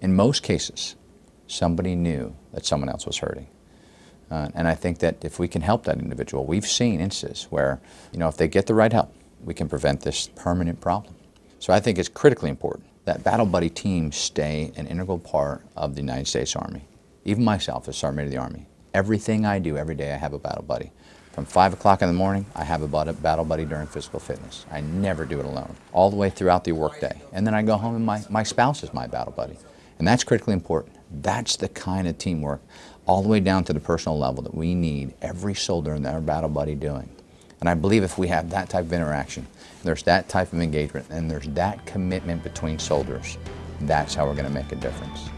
in most cases, somebody knew that someone else was hurting. Uh, and I think that if we can help that individual, we've seen instances where, you know, if they get the right help, we can prevent this permanent problem. So I think it's critically important that battle buddy teams stay an integral part of the United States Army. Even myself as Sergeant of the Army, everything I do every day I have a battle buddy. From 5 o'clock in the morning, I have a battle buddy during physical fitness. I never do it alone, all the way throughout the workday. And then I go home and my, my spouse is my battle buddy. And that's critically important. That's the kind of teamwork, all the way down to the personal level, that we need every soldier and our battle buddy doing. And I believe if we have that type of interaction, there's that type of engagement, and there's that commitment between soldiers, that's how we're going to make a difference.